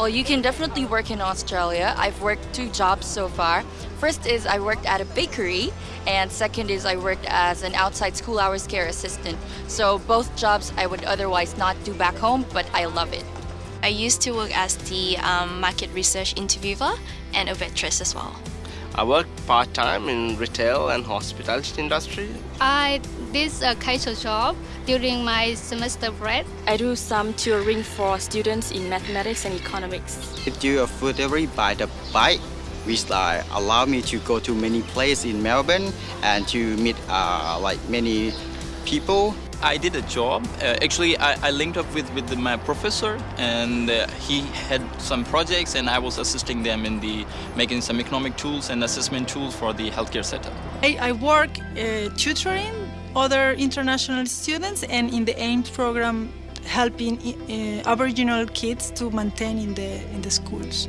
Well, you can definitely work in Australia. I've worked two jobs so far. First is I worked at a bakery, and second is I worked as an outside school hours care assistant. So both jobs I would otherwise not do back home, but I love it. I used to work as the um, market research interviewer and a waitress as well. I work part-time in retail and hospitality industry. I did a casual job during my semester break. I do some tutoring for students in mathematics and economics. I do a food delivery by the bike, which uh, allow me to go to many places in Melbourne and to meet uh, like many people. I did a job. Uh, actually, I, I, linked up with, with my professor and uh, he had some projects and I was assisting them in the making some economic tools and assessment tools for the healthcare setup. I, I work uh, tutoring other international students and in the AIMS program helping uh, Aboriginal kids to maintain in the, in the schools.